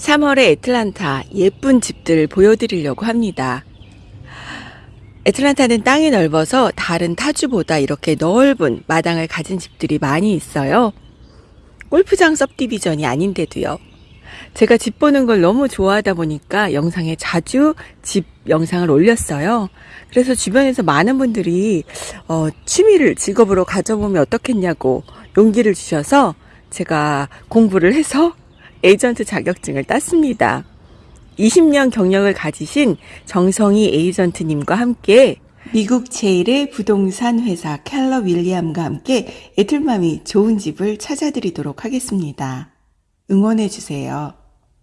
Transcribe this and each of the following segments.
3월의 애틀란타 예쁜 집들 보여드리려고 합니다. 애틀란타는 땅이 넓어서 다른 타주보다 이렇게 넓은 마당을 가진 집들이 많이 있어요. 골프장 섭디비전이 아닌데도요. 제가 집 보는 걸 너무 좋아하다 보니까 영상에 자주 집 영상을 올렸어요. 그래서 주변에서 많은 분들이 어, 취미를 직업으로 가져보면 어떻겠냐고 용기를 주셔서 제가 공부를 해서 에이전트 자격증을 땄습니다. 20년 경력을 가지신 정성희 에이전트님과 함께 미국 제일의 부동산 회사 켈러 윌리엄과 함께 애틀맘이 좋은 집을 찾아드리도록 하겠습니다. 응원해주세요.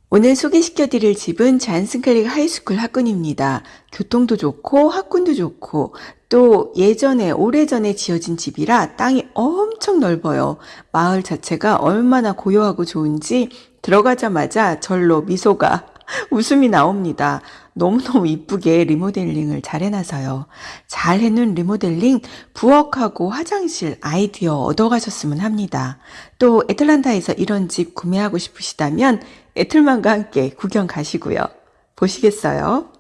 오늘 소개시켜드릴 집은 Johns Creek High School 학군입니다. 교통도 좋고 학군도 좋고 또 예전에 오래전에 지어진 집이라 땅이 엄청 넓어요. 마을 자체가 얼마나 고요하고 좋은지 들어가자마자 절로 미소가 웃음이 나옵니다. 너무너무 이쁘게 리모델링을 잘 해놔서요. 잘 해놓은 리모델링 부엌하고 화장실 아이디어 얻어가셨으면 합니다. 또 애틀란타에서 이런 집 구매하고 싶으시다면 애틀만과 함께 구경 가시고요. 보시겠어요?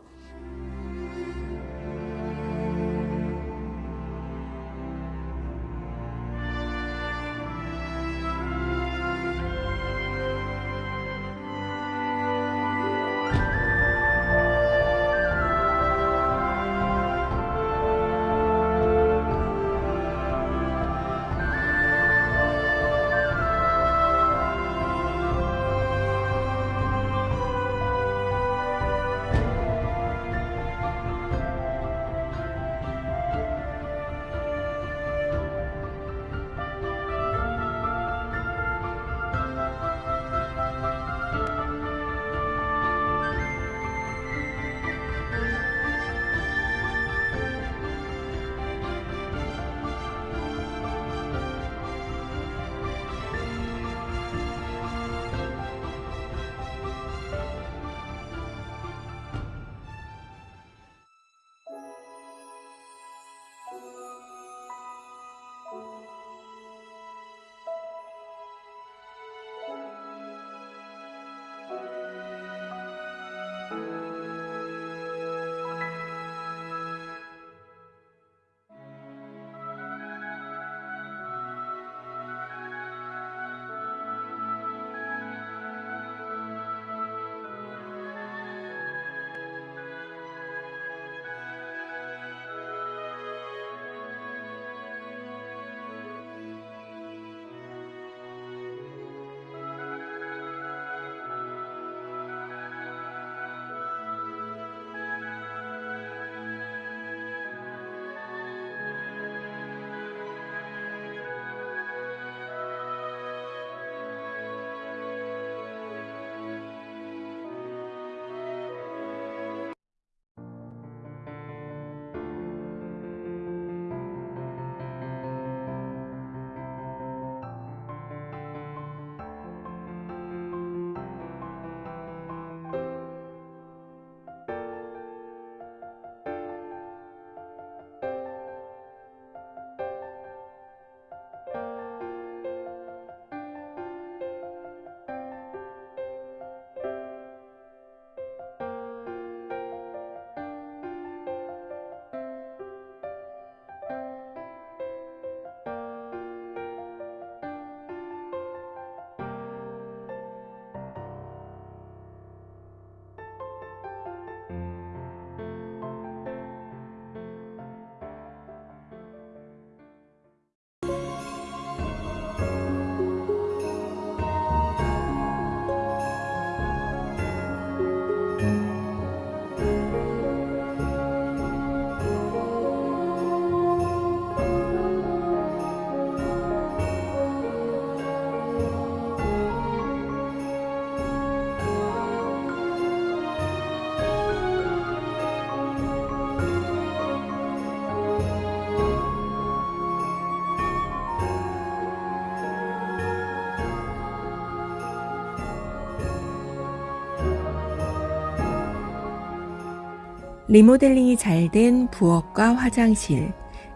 리모델링이 잘 된 부엌과 화장실,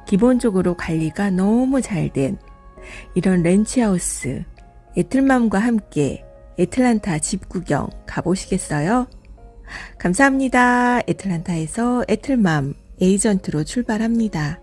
기본적으로 관리가 너무 잘 된 이런 렌치하우스, 애틀맘과 함께 애틀란타 집 구경 가보시겠어요? 감사합니다. 애틀란타에서 애틀맘 에이전트로 출발합니다.